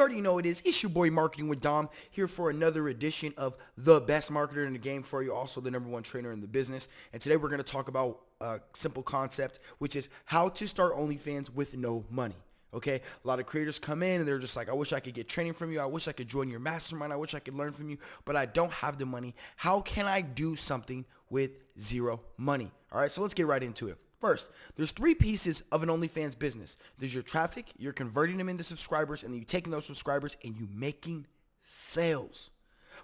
you already know it is. It's your boy Marketing with Dom here for another edition of the best marketer in the game for you, also the number one trainer in the business. And today we're going to talk about a simple concept, which is how to start OnlyFans with no money. Okay, a lot of creators come in and they're just like, I wish I could get training from you. I wish I could join your mastermind. I wish I could learn from you, but I don't have the money. How can I do something with zero money? All right, so let's get right into it. First, there's three pieces of an OnlyFans business. There's your traffic, you're converting them into subscribers, and then you're taking those subscribers and you're making sales.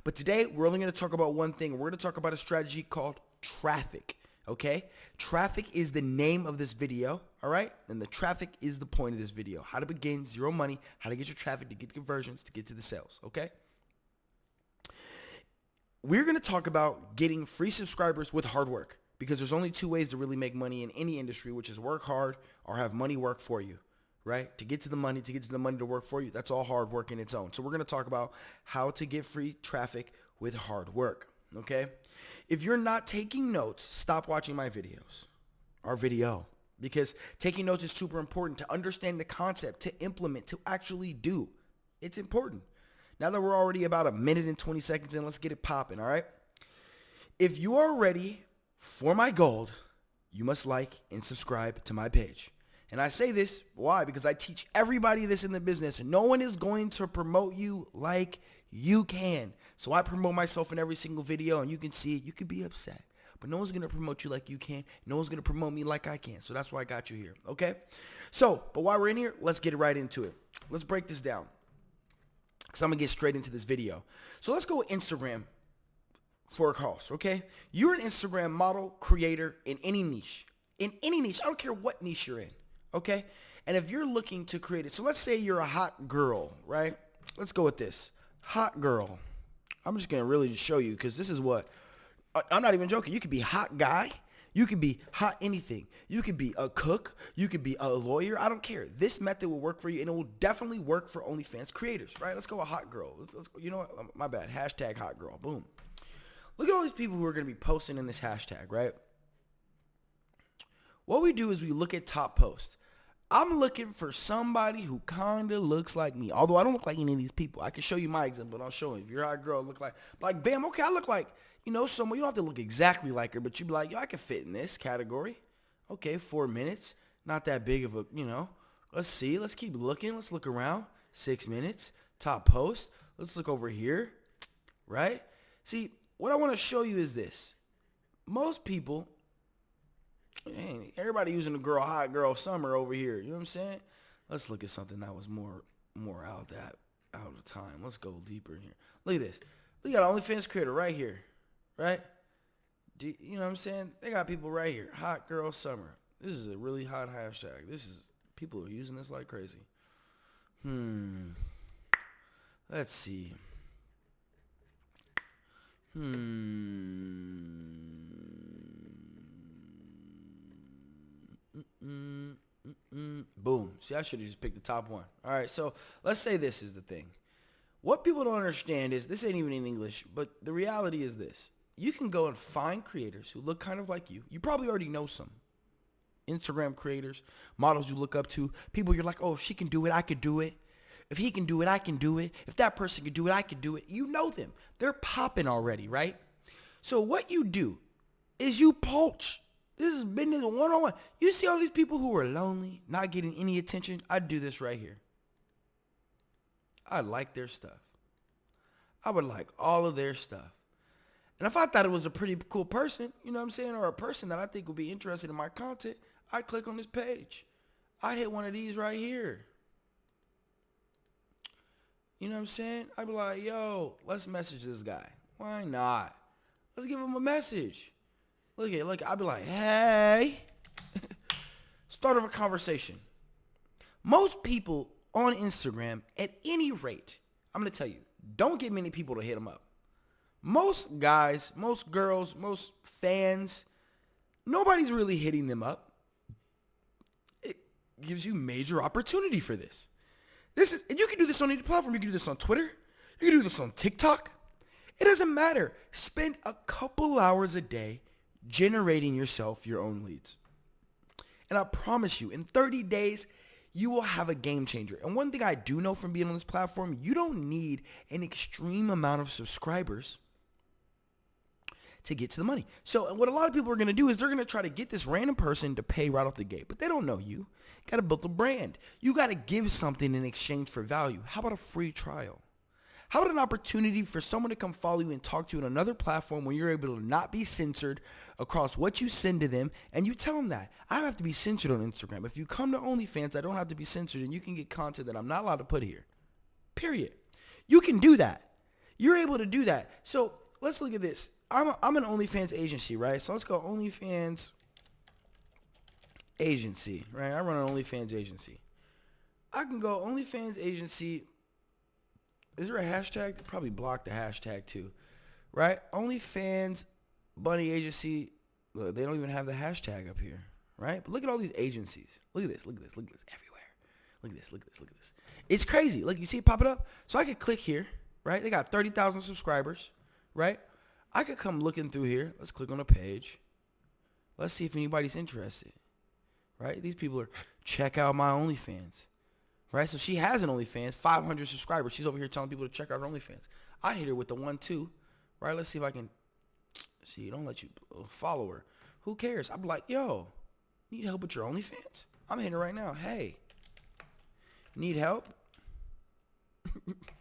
But today, we're only going to talk about one thing. We're going to talk about a strategy called traffic. Okay? Traffic is the name of this video, all right? And the traffic is the point of this video. How to begin zero money, how to get your traffic to get conversions, to get to the sales, okay? We're going to talk about getting free subscribers with hard work because there's only two ways to really make money in any industry, which is work hard or have money work for you, right? To get to the money, to get to the money to work for you, that's all hard work in its own. So we're going to talk about how to get free traffic with hard work, okay? If you're not taking notes, stop watching my videos, our video, because taking notes is super important to understand the concept, to implement, to actually do. It's important. Now that we're already about a minute and 20 seconds in, let's get it popping, all right? If you are ready for my gold, you must like and subscribe to my page. And I say this, why? Because I teach everybody this in the business. No one is going to promote you like you can. So I promote myself in every single video and you can see it. You could be upset. But no one's going to promote you like you can. No one's going to promote me like I can. So that's why I got you here. Okay? So, but while we're in here, let's get right into it. Let's break this down. Because I'm going to get straight into this video. So let's go Instagram for a cost, okay? You're an Instagram model, creator in any niche. In any niche. I don't care what niche you're in, okay? And if you're looking to create it, so let's say you're a hot girl, right? Let's go with this. Hot girl. I'm just going to really show you because this is what, I'm not even joking. You could be hot guy. You could be hot anything. You could be a cook. You could be a lawyer. I don't care. This method will work for you, and it will definitely work for OnlyFans creators, right? Let's go a hot girl. Let's, let's, you know what? Um, my bad. Hashtag hot girl. Boom. Look at all these people who are going to be posting in this hashtag, right? What we do is we look at top posts. I'm looking for somebody who kind of looks like me. Although I don't look like any of these people. I can show you my example, but I'll show you. If you're a hot girl, look like, like, bam, okay, I look like, you know, someone. You don't have to look exactly like her, but you'd be like, yo, I can fit in this category. Okay, four minutes. Not that big of a, you know. Let's see. Let's keep looking. Let's look around. Six minutes. Top post. Let's look over here. Right? See, what I want to show you is this. Most people, man, everybody using the girl hot girl summer over here. You know what I'm saying? Let's look at something that was more more out that out of time. Let's go deeper here. Look at this. Look at OnlyFans creator right here. Right? Do, you know what I'm saying? They got people right here. Hot girl summer. This is a really hot hashtag. This is people are using this like crazy. Hmm. Let's see. Hmm. Mm-mm, mm-mm. Boom. See, I should have just picked the top one. All right, so let's say this is the thing. What people don't understand is this ain't even in English, but the reality is this. You can go and find creators who look kind of like you. You probably already know some. Instagram creators, models you look up to, people you're like, oh, she can do it, I could do it. If he can do it, I can do it. If that person can do it, I can do it. You know them. They're popping already, right? So what you do is you poach. This is business one-on-one. You see all these people who are lonely, not getting any attention. I do this right here. I like their stuff. I would like all of their stuff. And if I thought it was a pretty cool person, you know what I'm saying, or a person that I think would be interested in my content, I'd click on this page. I'd hit one of these right here. You know what I'm saying? I'd be like, yo, let's message this guy. Why not? Let's give him a message. Look at look. I'd be like, hey. Start of a conversation. Most people on Instagram, at any rate, I'm gonna tell you, don't get many people to hit them up. Most guys, most girls, most fans, nobody's really hitting them up. It gives you major opportunity for this. This is, and you can do this on any platform. You can do this on Twitter. You can do this on TikTok. It doesn't matter. Spend a couple hours a day generating yourself your own leads. And I promise you, in 30 days, you will have a game changer. And one thing I do know from being on this platform, you don't need an extreme amount of subscribers to get to the money. So what a lot of people are going to do is they're going to try to get this random person to pay right off the gate, but they don't know you. Got to build a brand. You got to give something in exchange for value. How about a free trial? How about an opportunity for someone to come follow you and talk to you on another platform where you're able to not be censored across what you send to them and you tell them that. I don't have to be censored on Instagram. If you come to OnlyFans, I don't have to be censored and you can get content that I'm not allowed to put here. Period. You can do that. You're able to do that. So let's look at this. I'm, a, I'm an OnlyFans agency, right? So let's go OnlyFans agency, right? I run an OnlyFans agency. I can go OnlyFans agency. Is there a hashtag? They probably blocked the hashtag too, right? OnlyFans bunny agency. Look, they don't even have the hashtag up here, right? But look at all these agencies. Look at this. Look at this. Look at this. Everywhere. Look at this. Look at this. Look at this. It's crazy. Look, you see it pop it up. So I could click here, right? They got thirty thousand subscribers, right? I could come looking through here. Let's click on a page. Let's see if anybody's interested. Right? These people are check out my OnlyFans. Right? So she has an OnlyFans, 500 subscribers. She's over here telling people to check out her OnlyFans. I'd hit her with the one two. Right? Let's see if I can see. Don't let you uh, follow her. Who cares? I'm like, yo, need help with your OnlyFans? I'm hitting her right now. Hey, need help?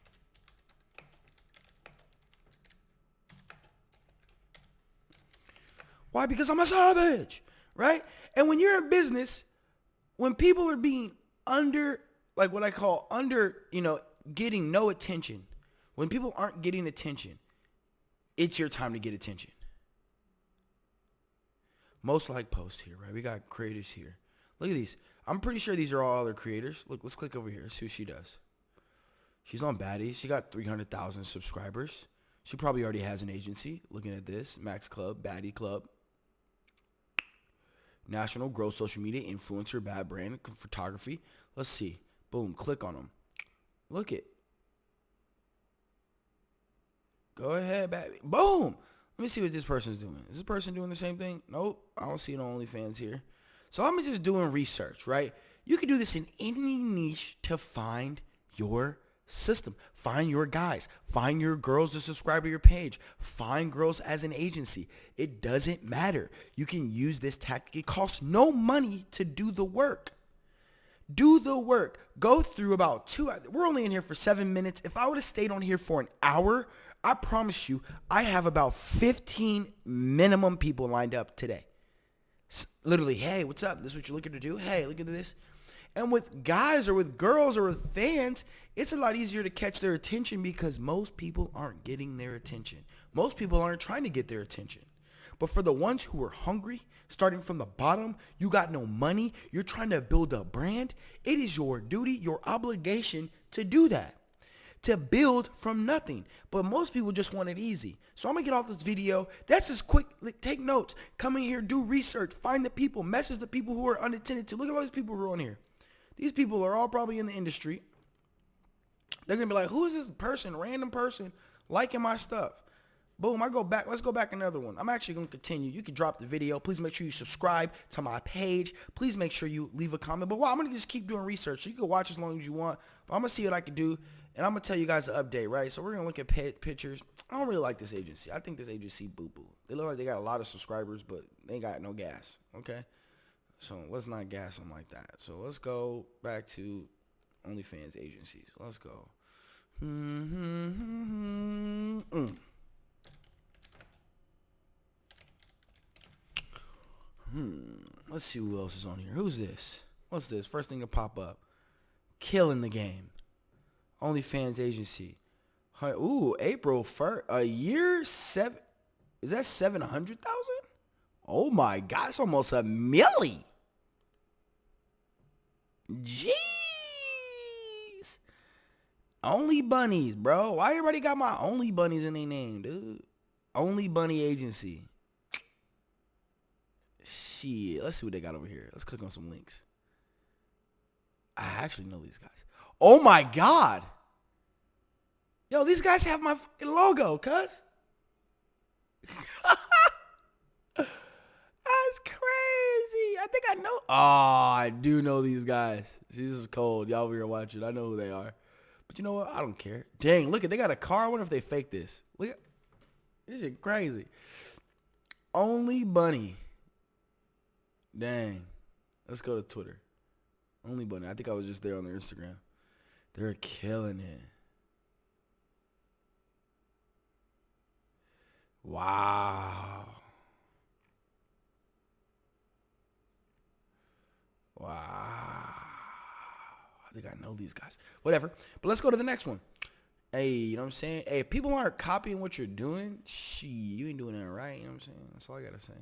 Why? Because I'm a savage, right? And when you're in business, when people are being under, like what I call under, you know, getting no attention, when people aren't getting attention, it's your time to get attention. Most like post here, right? We got creators here. Look at these. I'm pretty sure these are all other creators. Look, let's click over here. See what she does. She's on Baddies. She got 300,000 subscribers. She probably already has an agency. Looking at this, Max Club, Baddie Club. National Growth Social Media Influencer Bad Brand Photography. Let's see. Boom. Click on them. Look it. Go ahead, baby. Boom. Let me see what this person's doing. Is this person doing the same thing? Nope. I don't see on OnlyFans here. So I'm just doing research, right? You can do this in any niche to find your system. Find your guys. Find your girls to subscribe to your page. Find girls as an agency. It doesn't matter. You can use this tactic. It costs no money to do the work. Do the work. Go through about two. We're only in here for seven minutes. If I would have stayed on here for an hour, I promise you, I have about 15 minimum people lined up today. Literally, hey, what's up? This is what you're looking to do? Hey, look at this. And with guys or with girls or with fans, it's a lot easier to catch their attention because most people aren't getting their attention. Most people aren't trying to get their attention. But for the ones who are hungry, starting from the bottom, you got no money, you're trying to build a brand, it is your duty, your obligation to do that. To build from nothing. But most people just want it easy. So I'm gonna get off this video. That's just quick. Take notes. Come in here, do research, find the people, message the people who are unattended to. Look at all these people who are on here. These people are all probably in the industry. They're gonna be like, who is this person, random person, liking my stuff? Boom, I go back. Let's go back another one. I'm actually going to continue. You can drop the video. Please make sure you subscribe to my page. Please make sure you leave a comment. But I'm going to just keep doing research. So you can watch as long as you want. But I'm going to see what I can do. And I'm going to tell you guys the update, right? So we're going to look at pictures. I don't really like this agency. I think this agency boo-boo. They look like they got a lot of subscribers, but they got no gas. Okay? So let's not gas them like that. So let's go back to OnlyFans agencies. Let's go. Mm-hmm. Mm. Hmm. Let's see who else is on here. Who's this? What's this? First thing to pop up. Killing the game. OnlyFans agency. Ooh, April first. A year seven. Is that seven hundred thousand? Oh my God! It's almost a milli. Jeez. Only bunnies, bro. Why everybody got my only bunnies in their name, dude? Only bunny agency. Shit. Let's see what they got over here. Let's click on some links. I actually know these guys. Oh my god. Yo, these guys have my fucking logo, cuz. That's crazy. I think I know. Oh, I do know these guys. She's just cold. Y'all here watching. I know who they are. But you know what? I don't care. Dang, look at they got a car. I wonder if they fake this. Look at this shit crazy. Only Bunny. Dang. Let's go to Twitter. Only Bunny. I think I was just there on their Instagram. They're killing it. Wow. Wow. Think I know these guys. Whatever. But let's go to the next one. Hey, you know what I'm saying? Hey, if people aren't copying what you're doing, she, you ain't doing it right. You know what I'm saying? That's all I gotta say.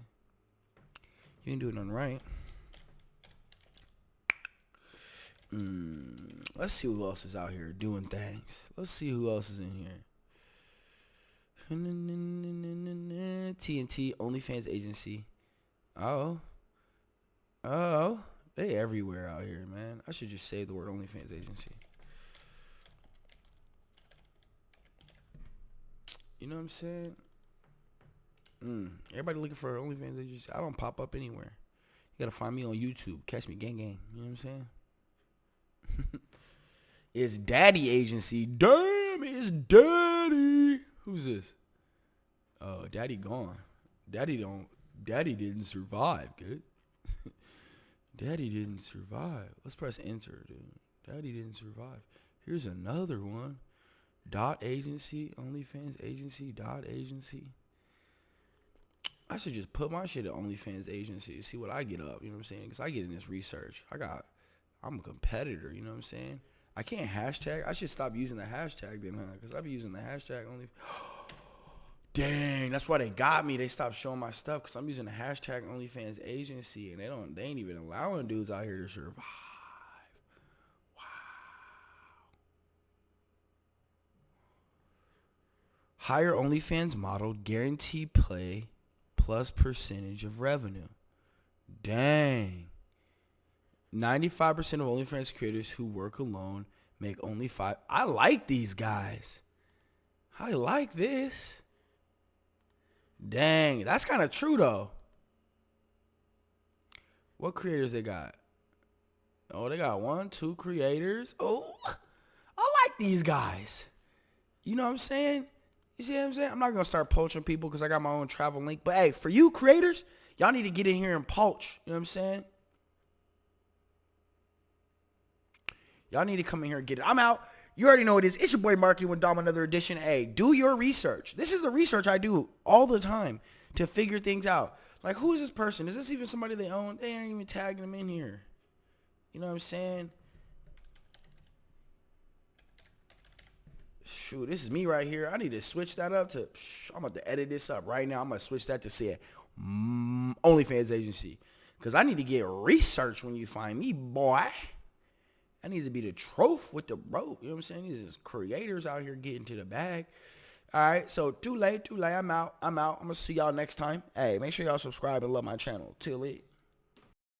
You ain't doing nothing right. Mm, let's see who else is out here doing things. Let's see who else is in here. TNT OnlyFans agency. Oh. Oh. They everywhere out here, man. I should just say the word OnlyFans agency. You know what I'm saying? Mm. Everybody looking for OnlyFans agency. I don't pop up anywhere. You gotta find me on YouTube. Catch me, gang, gang. You know what I'm saying? it's Daddy Agency. Damn, it's Daddy. Who's this? Oh, Daddy gone. Daddy don't. Daddy didn't survive. Good. Daddy didn't survive. Let's press enter, dude. Daddy didn't survive. Here's another one. Dot agency, OnlyFans agency, dot agency. I should just put my shit at OnlyFans agency, see what I get up. You know what I'm saying? Because I get in this research. I got, I'm a competitor. You know what I'm saying? I can't hashtag. I should stop using the hashtag then, huh? Because I be using the hashtag only. Dang, that's why they got me. They stopped showing my stuff because I'm using the hashtag OnlyFans agency, and they don't. They ain't even allowing dudes out here to survive. Wow. OnlyFans model, guarantee play, plus percentage of revenue. Dang. 95% of OnlyFans creators who work alone make only five. I like these guys. I like this. Dang, that's kind of true though. What creators they got? Oh, they got one, two creators. Oh, I like these guys. You know what I'm saying? You see what I'm saying? I'm not gonna start poaching people because I got my own travel link. But hey, for you creators, y'all need to get in here and poach. You know what I'm saying? Y'all need to come in here and get it. I'm out. You already know it is. It's your boy Marketing with Dom, another edition. Hey, do your research. This is the research I do all the time to figure things out. Like, who is this person? Is this even somebody they own? They ain't even tagging them in here. You know what I'm saying? Shoot, this is me right here. I need to switch that up to, I'm about to edit this up right now. I'm going to switch that to say mm, OnlyFans agency. Because I need to get research when you find me, boy. That needs to be the trophy with the rope. You know what I'm saying? These creators out here getting to the bag. All right, so too late, too late. I'm out. I'm out. I'm to see y'all next time. Hey, make sure y'all subscribe and love my channel. Till it.